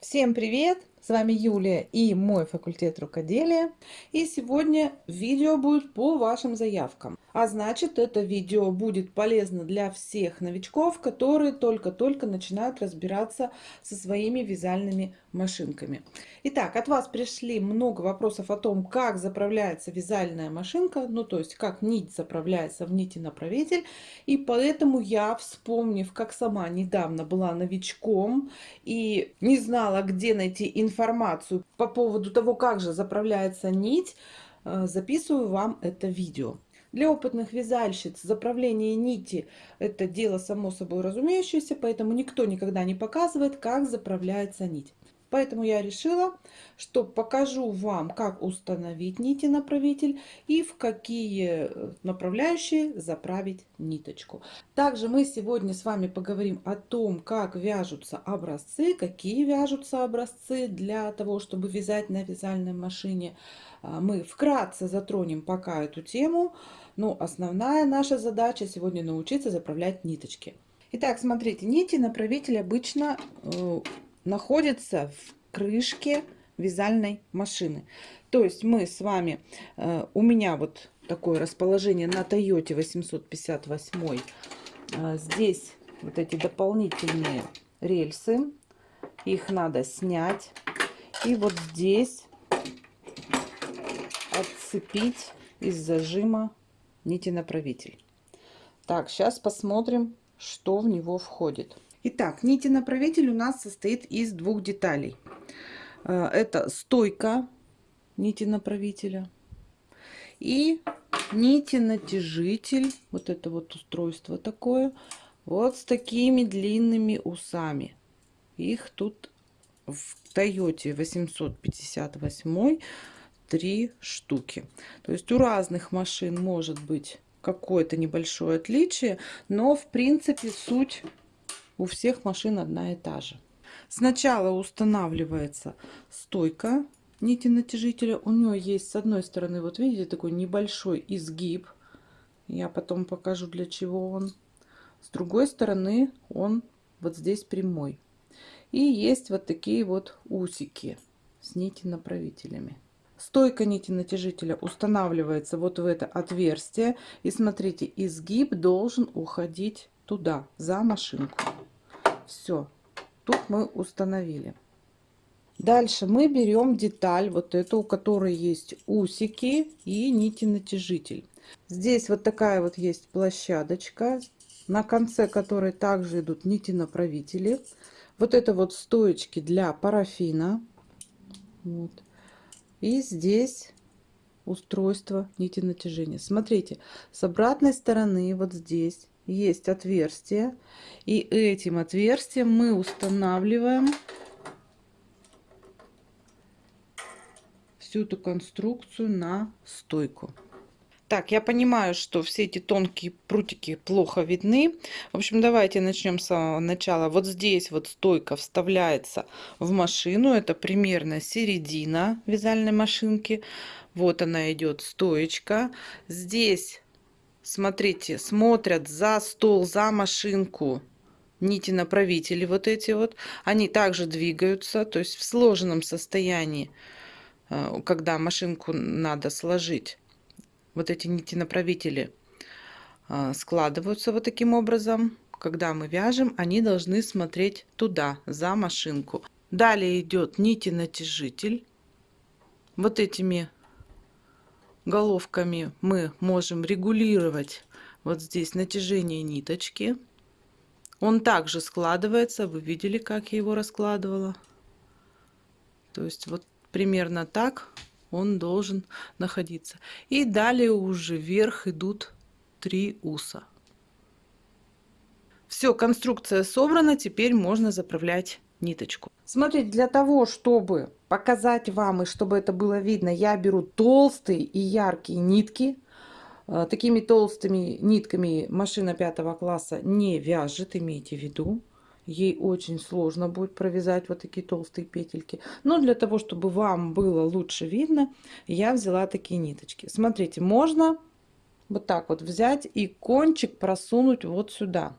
Всем привет! С вами Юлия и мой факультет рукоделия. И сегодня видео будет по вашим заявкам. А значит, это видео будет полезно для всех новичков, которые только-только начинают разбираться со своими вязальными машинками. Итак, от вас пришли много вопросов о том, как заправляется вязальная машинка, ну то есть как нить заправляется в нити направитель. И поэтому я, вспомнив, как сама недавно была новичком и не знала, где найти информацию по поводу того, как же заправляется нить, э, записываю вам это видео. Для опытных вязальщиц заправление нити это дело само собой разумеющееся, поэтому никто никогда не показывает, как заправляется нить. Поэтому я решила, что покажу вам, как установить нити направитель и в какие э, направляющие заправить ниточку. Также мы сегодня с вами поговорим о том, как вяжутся образцы, какие вяжутся образцы для того, чтобы вязать на вязальной машине. А, мы вкратце затронем пока эту тему, но основная наша задача сегодня научиться заправлять ниточки. Итак, смотрите, нити направитель обычно э, находится в крышке вязальной машины. То есть мы с вами, э, у меня вот такое расположение на Toyota 858. Э, здесь вот эти дополнительные рельсы. Их надо снять. И вот здесь отцепить из зажима нити направитель. Так, сейчас посмотрим, что в него входит. Итак, нити направитель у нас состоит из двух деталей. Э, это стойка нити направителя и нити натяжитель. Вот это вот устройство такое. Вот с такими длинными усами. Их тут в Toyota 858 три штуки. То есть у разных машин может быть какое-то небольшое отличие, но в принципе суть у всех машин одна и та же. Сначала устанавливается стойка нити натяжителя. У нее есть с одной стороны, вот видите, такой небольшой изгиб. Я потом покажу, для чего он. С другой стороны, он вот здесь прямой. И есть вот такие вот усики с нити направителями. Стойка нити натяжителя устанавливается вот в это отверстие. И смотрите, изгиб должен уходить туда, за машинку. Все, тут мы установили. Дальше мы берем деталь, вот эту, у которой есть усики и нити натяжитель. Здесь вот такая вот есть площадочка, на конце которой также идут нити направители. Вот это вот стоечки для парафина. Вот. И здесь устройство нити натяжения. Смотрите, с обратной стороны вот здесь есть отверстие. И этим отверстием мы устанавливаем всю эту конструкцию на стойку. Так, я понимаю, что все эти тонкие прутики плохо видны. В общем, давайте начнем с самого начала. Вот здесь вот стойка вставляется в машину. Это примерно середина вязальной машинки. Вот она идет стоечка. Здесь смотрите, смотрят за стол, за машинку нити направители вот эти вот. Они также двигаются, то есть в сложенном состоянии, э, когда машинку надо сложить. Вот эти нити направители э, складываются вот таким образом. Когда мы вяжем, они должны смотреть туда, за машинку. Далее идет нити натяжитель. Вот этими головками мы можем регулировать вот здесь натяжение ниточки. Он также складывается. Вы видели, как я его раскладывала. То есть вот примерно так он должен находиться. И далее уже вверх идут три уса. Все, конструкция собрана. Теперь можно заправлять ниточку. Смотрите, для того, чтобы показать вам и чтобы это было видно, я беру толстые и яркие нитки. Э, такими толстыми нитками машина пятого класса не вяжет, имейте в виду. Ей очень сложно будет провязать вот такие толстые петельки. Но для того, чтобы вам было лучше видно, я взяла такие ниточки. Смотрите, можно вот так вот взять и кончик просунуть вот сюда.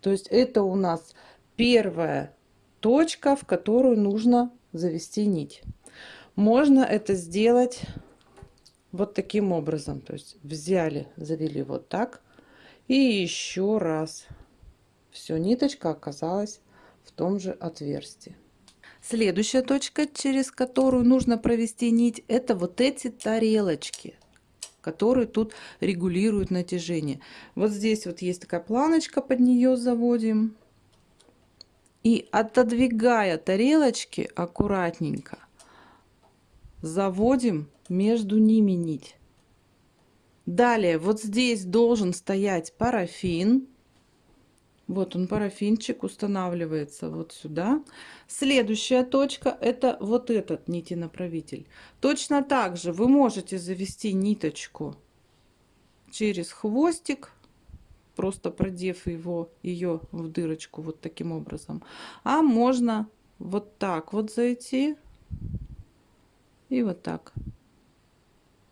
То есть это у нас первая точка, в которую нужно завести нить. Можно это сделать вот таким образом. То есть взяли, завели вот так. И еще раз. Все, ниточка оказалась в том же отверстии. Следующая точка, через которую нужно провести нить, это вот эти тарелочки которые тут регулируют натяжение. Вот здесь вот есть такая планочка, под нее заводим. И отодвигая тарелочки аккуратненько, заводим между ними нить. Далее вот здесь должен стоять парафин. Вот он, парафинчик, устанавливается вот сюда. Следующая точка это вот этот нитенаправитель. Точно так же вы можете завести ниточку через хвостик, просто продев его, ее в дырочку вот таким образом. А можно вот так вот зайти и вот так.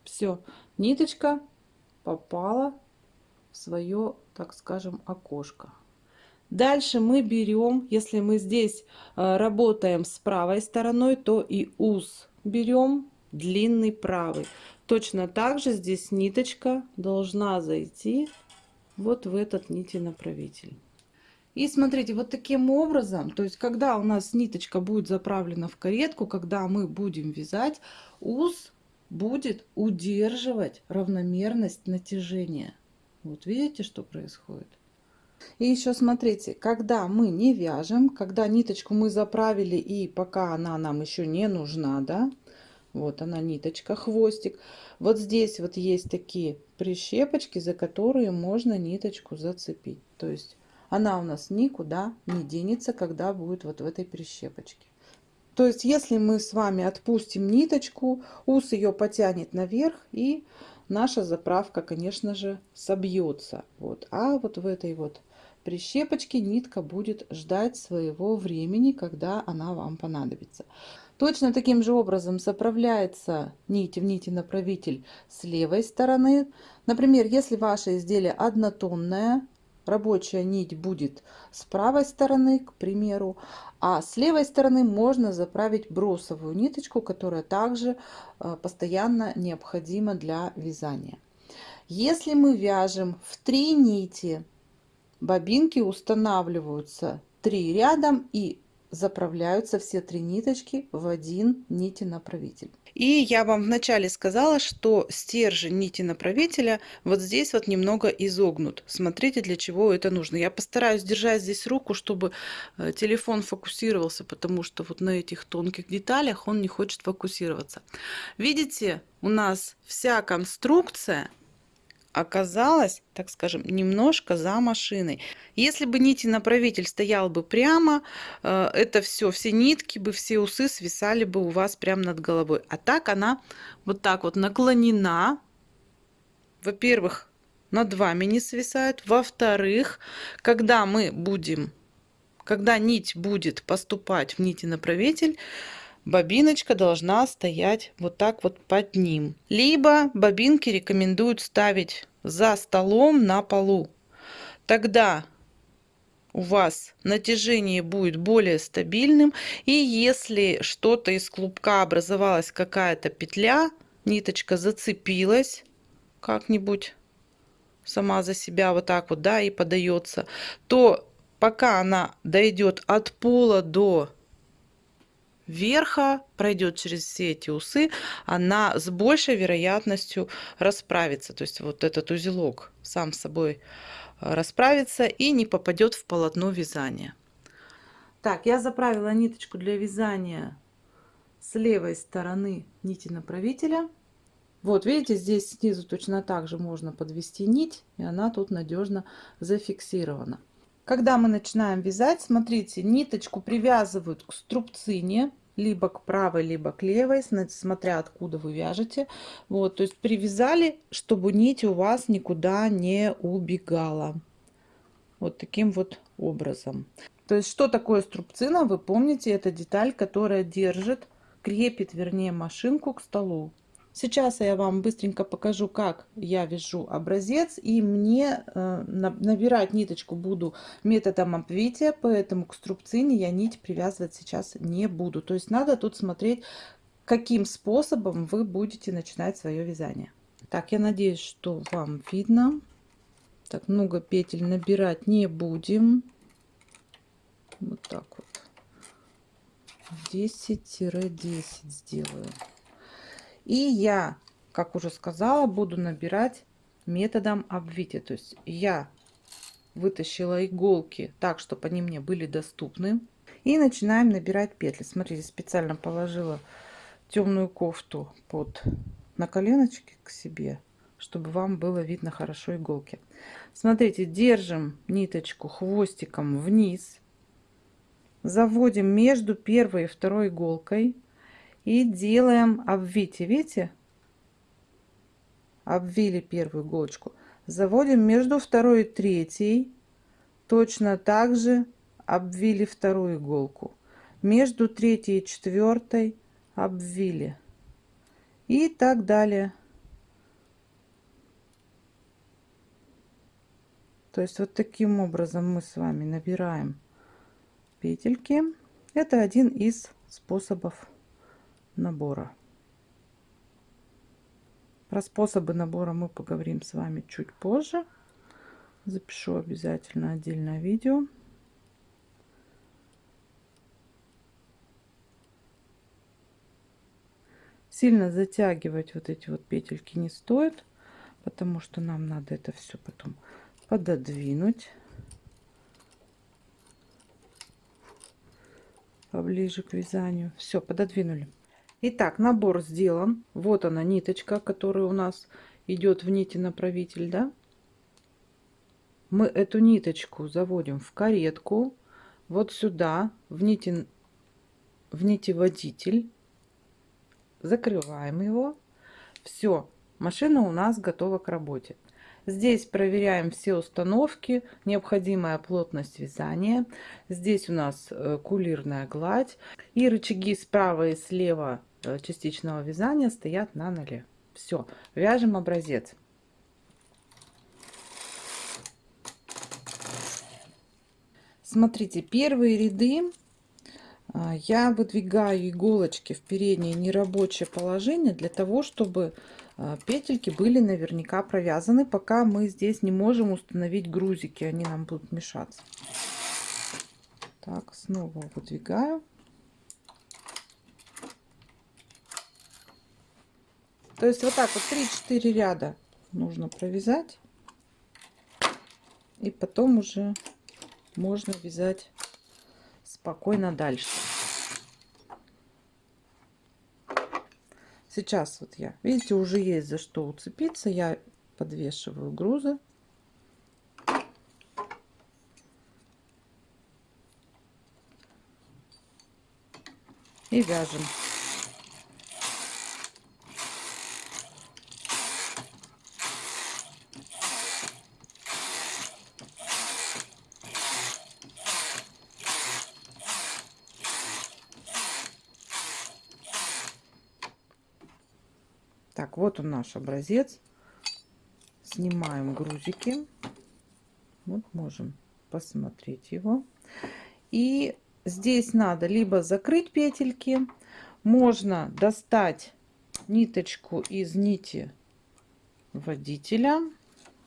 Все, ниточка попала в свое, так скажем, окошко. Дальше мы берем, если мы здесь э, работаем с правой стороной, то и уз берем длинный правый. Точно так же здесь ниточка должна зайти вот в этот нитенаправитель. И смотрите, вот таким образом, то есть когда у нас ниточка будет заправлена в каретку, когда мы будем вязать, уз будет удерживать равномерность натяжения. Вот видите, что происходит? И еще смотрите, когда мы не вяжем, когда ниточку мы заправили и пока она нам еще не нужна, да, вот она ниточка, хвостик. Вот здесь вот есть такие прищепочки, за которые можно ниточку зацепить. То есть она у нас никуда не денется, когда будет вот в этой прищепочке. То есть если мы с вами отпустим ниточку, ус ее потянет наверх и наша заправка, конечно же, собьется. Вот. А вот в этой вот прищепочке нитка будет ждать своего времени, когда она вам понадобится. Точно таким же образом заправляется нить в нити направитель с левой стороны. Например, если ваше изделие однотонное, рабочая нить будет с правой стороны, к примеру, а с левой стороны можно заправить бросовую ниточку, которая также э, постоянно необходима для вязания. Если мы вяжем в три нити, бобинки устанавливаются три рядом и заправляются все три ниточки в один нити направитель. И я вам вначале сказала, что стержень нити направителя вот здесь вот немного изогнут. Смотрите, для чего это нужно. Я постараюсь держать здесь руку, чтобы э, телефон фокусировался, потому что вот на этих тонких деталях он не хочет фокусироваться. Видите, у нас вся конструкция оказалась, так скажем, немножко за машиной. Если бы нити направитель стоял бы прямо, э, это все, все нитки бы, все усы свисали бы у вас прямо над головой. А так она вот так вот наклонена. Во-первых, над вами не свисает. Во-вторых, когда мы будем, когда нить будет поступать в нити направитель, бобиночка должна стоять вот так вот под ним. Либо бобинки рекомендуют ставить за столом на полу. Тогда у вас натяжение будет более стабильным. И если что-то из клубка образовалась какая-то петля, ниточка зацепилась как-нибудь сама за себя вот так вот, да, и подается, то пока она дойдет от пола до верха, пройдет через все эти усы, она с большей вероятностью расправится. То есть вот этот узелок сам собой э, расправится и не попадет в полотно вязания. Так, я заправила ниточку для вязания с левой стороны нити направителя. Вот, видите, здесь снизу точно так же можно подвести нить, и она тут надежно зафиксирована. Когда мы начинаем вязать, смотрите, ниточку привязывают к струбцине, либо к правой, либо к левой, смотря откуда вы вяжете. Вот, то есть привязали, чтобы нить у вас никуда не убегала. Вот таким вот образом. То есть что такое струбцина? Вы помните, это деталь, которая держит, крепит, вернее, машинку к столу. Сейчас я вам быстренько покажу, как я вяжу образец. И мне э, набирать ниточку буду методом обвития, поэтому к струбцине я нить привязывать сейчас не буду. То есть надо тут смотреть, каким способом вы будете начинать свое вязание. Так, я надеюсь, что вам видно. Так, много петель набирать не будем. Вот так вот. 10-10 сделаю. И я, как уже сказала, буду набирать методом обвития. То есть я вытащила иголки так, чтобы они мне были доступны. И начинаем набирать петли. Смотрите, специально положила темную кофту под на коленочки к себе, чтобы вам было видно хорошо иголки. Смотрите, держим ниточку хвостиком вниз, заводим между первой и второй иголкой и делаем обвитие. Видите? Обвили первую иголочку. Заводим между второй и третьей. Точно так же обвили вторую иголку. Между третьей и четвертой обвили. И так далее. То есть вот таким образом мы с вами набираем петельки. Это один из способов набора. Про способы набора мы поговорим с вами чуть позже. Запишу обязательно отдельное видео. Сильно затягивать вот эти вот петельки не стоит, потому что нам надо это все потом пододвинуть поближе к вязанию. Все, пододвинули. Итак, набор сделан. Вот она ниточка, которая у нас идет в нити направитель, да? Мы эту ниточку заводим в каретку, вот сюда, в нити, в нити водитель, закрываем его. Все, машина у нас готова к работе. Здесь проверяем все установки, необходимая плотность вязания. Здесь у нас э, кулирная гладь и рычаги справа и слева частичного вязания стоят на ноле. Все, вяжем образец. Смотрите, первые ряды а, я выдвигаю иголочки в переднее нерабочее положение для того, чтобы а, петельки были наверняка провязаны, пока мы здесь не можем установить грузики, они нам будут мешаться. Так, снова выдвигаю. То есть вот так вот 3-4 ряда нужно провязать. И потом уже можно вязать спокойно дальше. Сейчас вот я, видите, уже есть за что уцепиться. Я подвешиваю грузы. И вяжем. Так, вот он наш образец. Снимаем грузики. Вот можем посмотреть его. И здесь надо либо закрыть петельки, можно достать ниточку из нити водителя.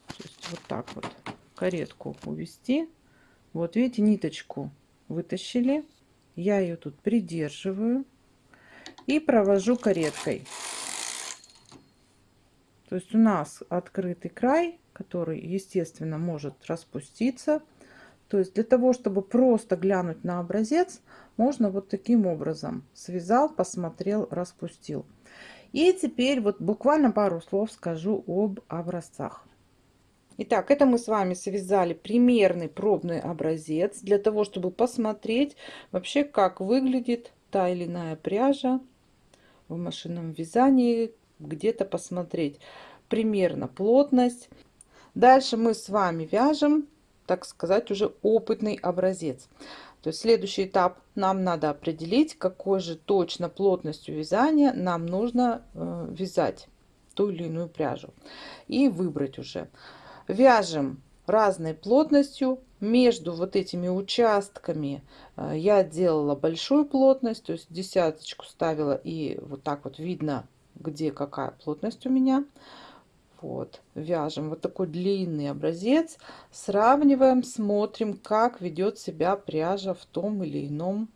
То есть вот так вот каретку увести. Вот видите, ниточку вытащили. Я ее тут придерживаю и провожу кареткой. То есть у нас открытый край, который, естественно, может распуститься. То есть для того, чтобы просто глянуть на образец, можно вот таким образом. Связал, посмотрел, распустил. И теперь вот буквально пару слов скажу об образцах. Итак, это мы с вами связали примерный пробный образец для того, чтобы посмотреть вообще, как выглядит та или иная пряжа в машинном вязании, где-то посмотреть примерно плотность. Дальше мы с вами вяжем так сказать, уже опытный образец. То есть следующий этап нам надо определить, какой же точно плотностью вязания нам нужно э, вязать ту или иную пряжу. И выбрать уже. Вяжем разной плотностью. Между вот этими участками э, я делала большую плотность, то есть десяточку ставила и вот так вот видно, где какая плотность у меня. Вот, вяжем вот такой длинный образец, сравниваем, смотрим, как ведет себя пряжа в том или ином,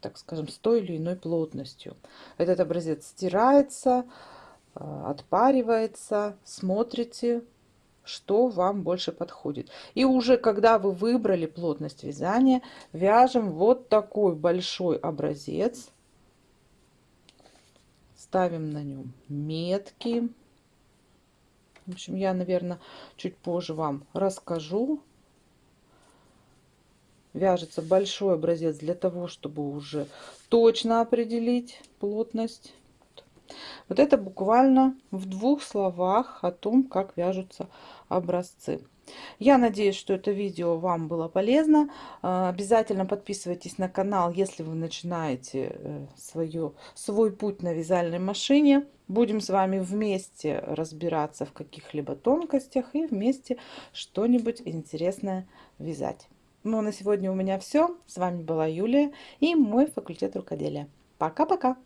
так скажем, с той или иной плотностью. Этот образец стирается, э, отпаривается, смотрите, что вам больше подходит. И уже когда вы выбрали плотность вязания, вяжем вот такой большой образец. Ставим на нем метки. В общем, я, наверное, чуть позже вам расскажу. Вяжется большой образец для того, чтобы уже точно определить плотность. Вот это буквально в двух словах о том, как вяжутся образцы. Я надеюсь, что это видео вам было полезно. А, обязательно подписывайтесь на канал, если вы начинаете э, свое, свой путь на вязальной машине. Будем с вами вместе разбираться в каких-либо тонкостях и вместе что-нибудь интересное вязать. Ну, а на сегодня у меня все. С вами была Юлия и мой факультет рукоделия. Пока-пока!